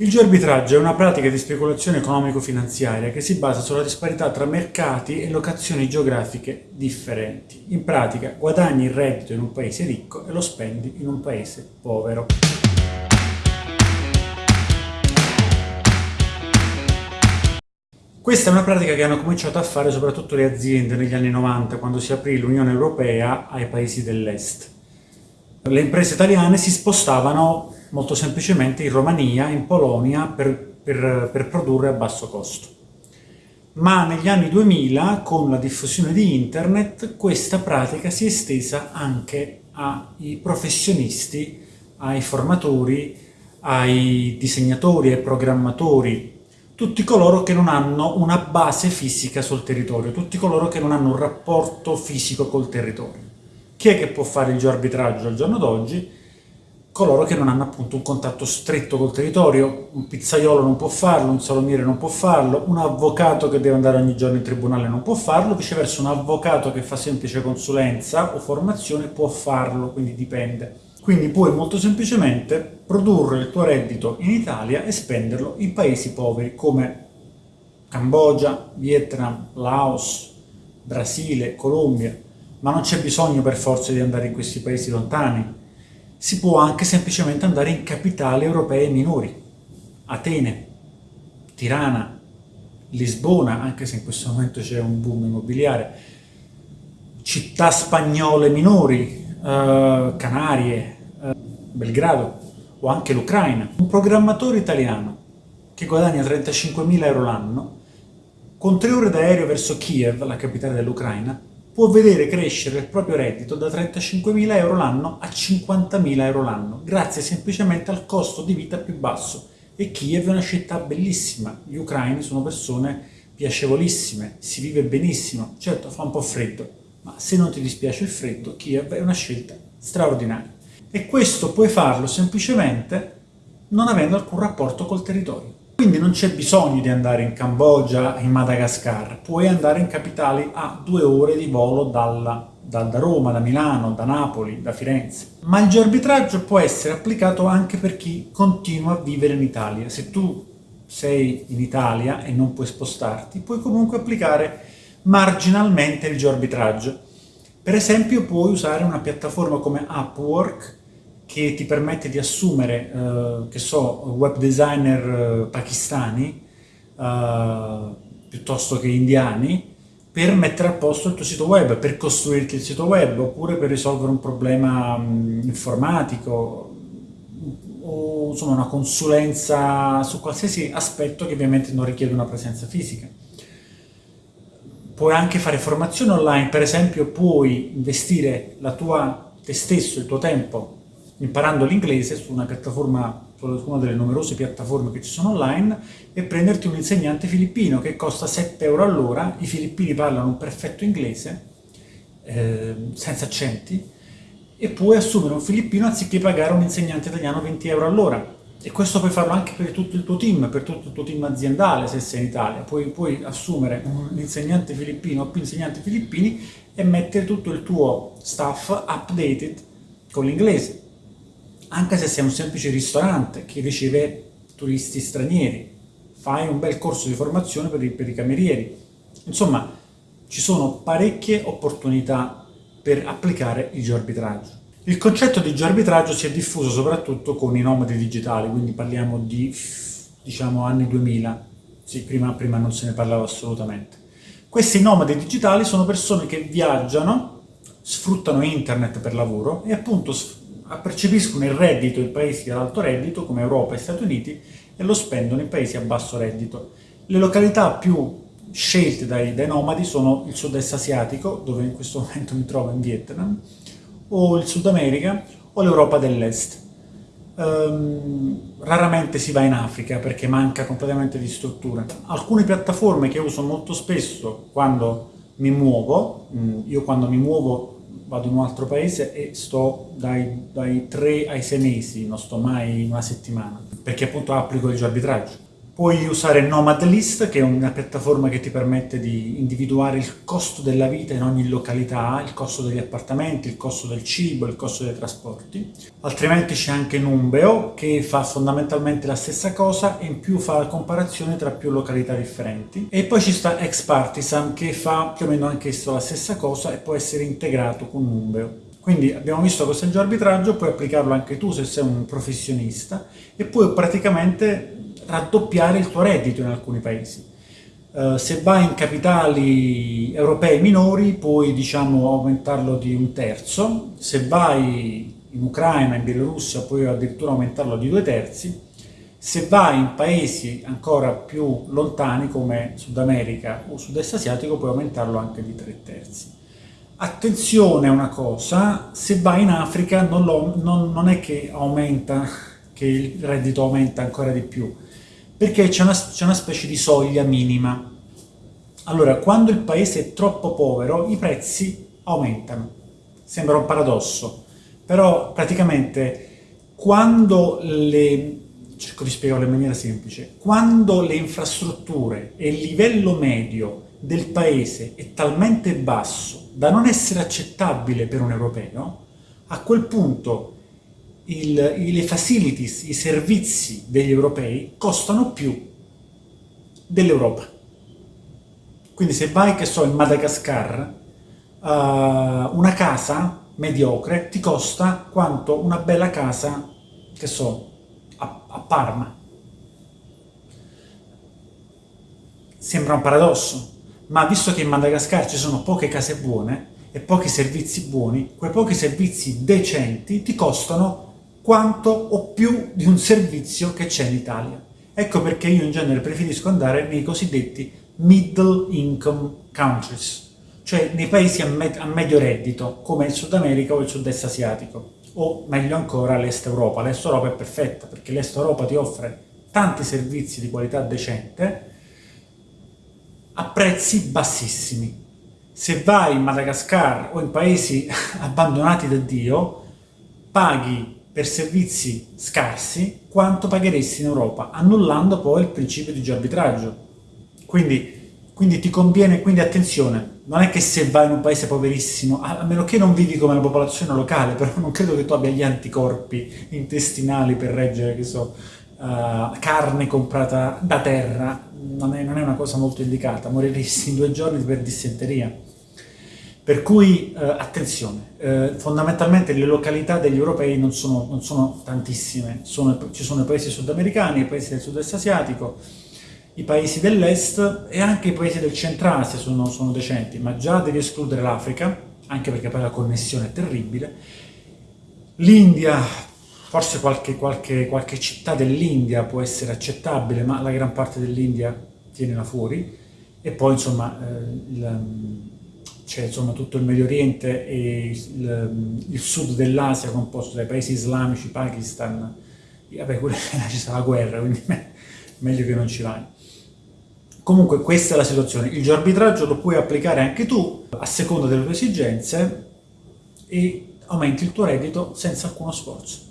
Il geoarbitraggio è una pratica di speculazione economico-finanziaria che si basa sulla disparità tra mercati e locazioni geografiche differenti. In pratica guadagni il reddito in un paese ricco e lo spendi in un paese povero. Questa è una pratica che hanno cominciato a fare soprattutto le aziende negli anni 90, quando si aprì l'Unione Europea ai paesi dell'Est. Le imprese italiane si spostavano molto semplicemente in Romania, in Polonia, per, per, per produrre a basso costo. Ma negli anni 2000, con la diffusione di Internet, questa pratica si è estesa anche ai professionisti, ai formatori, ai disegnatori, ai programmatori, tutti coloro che non hanno una base fisica sul territorio, tutti coloro che non hanno un rapporto fisico col territorio. Chi è che può fare il geoarbitraggio al giorno d'oggi? Coloro che non hanno appunto un contatto stretto col territorio, un pizzaiolo non può farlo, un salumiere non può farlo, un avvocato che deve andare ogni giorno in tribunale non può farlo, viceversa un avvocato che fa semplice consulenza o formazione può farlo, quindi dipende. Quindi puoi molto semplicemente produrre il tuo reddito in Italia e spenderlo in paesi poveri come Cambogia, Vietnam, Laos, Brasile, Colombia, ma non c'è bisogno per forza di andare in questi paesi lontani, si può anche semplicemente andare in capitali europee minori, Atene, Tirana, Lisbona, anche se in questo momento c'è un boom immobiliare, città spagnole minori, eh, Canarie, eh, Belgrado o anche l'Ucraina. Un programmatore italiano che guadagna 35.000 euro l'anno, con tre ore d'aereo verso Kiev, la capitale dell'Ucraina, può vedere crescere il proprio reddito da 35.000 euro l'anno a 50.000 euro l'anno, grazie semplicemente al costo di vita più basso. E Kiev è una città bellissima, gli ucraini sono persone piacevolissime, si vive benissimo, certo fa un po' freddo, ma se non ti dispiace il freddo, Kiev è una scelta straordinaria. E questo puoi farlo semplicemente non avendo alcun rapporto col territorio. Quindi non c'è bisogno di andare in Cambogia, in Madagascar, puoi andare in capitali a due ore di volo dalla, da, da, Roma, da Milano, da Napoli, da Firenze. Ma il geoarbitraggio può essere applicato anche per chi continua a vivere in Italia. Se tu sei in Italia e non puoi spostarti, puoi comunque applicare marginalmente il geoarbitraggio. Per esempio puoi usare una piattaforma come Upwork che ti permette di assumere, eh, che so, web designer eh, pakistani eh, piuttosto che indiani per mettere a posto il tuo sito web, per costruirti il sito web oppure per risolvere un problema mh, informatico o insomma una consulenza su qualsiasi aspetto che ovviamente non richiede una presenza fisica. Puoi anche fare formazione online, per esempio puoi investire la tua, te stesso, il tuo tempo imparando l'inglese su una piattaforma, una delle numerose piattaforme che ci sono online e prenderti un insegnante filippino che costa 7 euro all'ora, i filippini parlano un perfetto inglese, eh, senza accenti, e puoi assumere un filippino anziché pagare un insegnante italiano 20 euro all'ora. E questo puoi farlo anche per tutto il tuo team, per tutto il tuo team aziendale se sei in Italia. Puoi, puoi assumere un insegnante filippino o più insegnanti filippini e mettere tutto il tuo staff updated con l'inglese anche se sei un semplice ristorante che riceve turisti stranieri, fai un bel corso di formazione per i, per i camerieri. Insomma, ci sono parecchie opportunità per applicare il geoarbitraggio. Il concetto di geoarbitraggio si è diffuso soprattutto con i nomadi digitali, quindi parliamo di, diciamo, anni 2000, sì, prima, prima non se ne parlava assolutamente. Questi nomadi digitali sono persone che viaggiano, sfruttano internet per lavoro e appunto percepiscono il reddito in paesi ad alto reddito come Europa e Stati Uniti e lo spendono in paesi a basso reddito. Le località più scelte dai, dai nomadi sono il sud-est asiatico, dove in questo momento mi trovo in Vietnam, o il Sud America o l'Europa dell'Est. Um, raramente si va in Africa perché manca completamente di struttura. Alcune piattaforme che uso molto spesso quando mi muovo, mm, io quando mi muovo vado in un altro paese e sto dai, dai 3 ai 6 mesi, non sto mai una settimana, perché appunto applico il arbitraggio. Puoi usare Nomad List, che è una piattaforma che ti permette di individuare il costo della vita in ogni località, il costo degli appartamenti, il costo del cibo, il costo dei trasporti. Altrimenti c'è anche Numbeo, che fa fondamentalmente la stessa cosa e in più fa la comparazione tra più località differenti. E poi ci sta Expartisan, che fa più o meno anche la stessa cosa e può essere integrato con Numbeo. Quindi abbiamo visto questo è arbitraggio, puoi applicarlo anche tu se sei un professionista e puoi praticamente raddoppiare il tuo reddito in alcuni paesi. Uh, se vai in capitali europei minori puoi diciamo aumentarlo di un terzo, se vai in Ucraina, in Bielorussia puoi addirittura aumentarlo di due terzi, se vai in paesi ancora più lontani come Sud America o Sud-Est asiatico puoi aumentarlo anche di tre terzi. Attenzione a una cosa, se vai in Africa non, non, non è che aumenta, che il reddito aumenta ancora di più, perché c'è una, una specie di soglia minima. Allora, quando il paese è troppo povero, i prezzi aumentano. Sembra un paradosso, però praticamente quando le... cerco di spiegarlo in maniera semplice, quando le infrastrutture e il livello medio del paese è talmente basso da non essere accettabile per un europeo, a quel punto il, le facilities, i servizi degli europei costano più dell'Europa. Quindi se vai, che so, in Madagascar, uh, una casa mediocre ti costa quanto una bella casa, che so, a, a Parma. Sembra un paradosso, ma visto che in Madagascar ci sono poche case buone e pochi servizi buoni, quei pochi servizi decenti ti costano quanto o più di un servizio che c'è in Italia. Ecco perché io in genere preferisco andare nei cosiddetti middle income countries, cioè nei paesi a, me a medio reddito, come il Sud America o il Sud-Est asiatico, o meglio ancora l'Est Europa. L'Est Europa è perfetta perché l'Est Europa ti offre tanti servizi di qualità decente a prezzi bassissimi. Se vai in Madagascar o in paesi abbandonati da Dio, paghi per servizi scarsi quanto pagheresti in Europa, annullando poi il principio di arbitraggio. Quindi, quindi ti conviene, quindi attenzione, non è che se vai in un paese poverissimo, a meno che non vivi come la popolazione locale, però non credo che tu abbia gli anticorpi intestinali per reggere, che so, uh, carne comprata da terra, non è, non è una cosa molto indicata, moriresti in due giorni per dissenteria. Per cui eh, attenzione, eh, fondamentalmente le località degli europei non sono, non sono tantissime, sono, ci sono i paesi sudamericani, i paesi del sud-est asiatico, i paesi dell'est e anche i paesi del centro-Asia sono, sono decenti, ma già devi escludere l'Africa, anche perché poi la connessione è terribile, l'India, forse qualche, qualche, qualche città dell'India può essere accettabile, ma la gran parte dell'India tienila fuori, e poi insomma eh, il, c'è insomma tutto il Medio Oriente e il, il sud dell'Asia composto dai paesi islamici, Pakistan, vabbè, ci sarà la guerra, quindi meglio che non ci vai. Comunque questa è la situazione, il geoarbitraggio lo puoi applicare anche tu a seconda delle tue esigenze e aumenti il tuo reddito senza alcuno sforzo.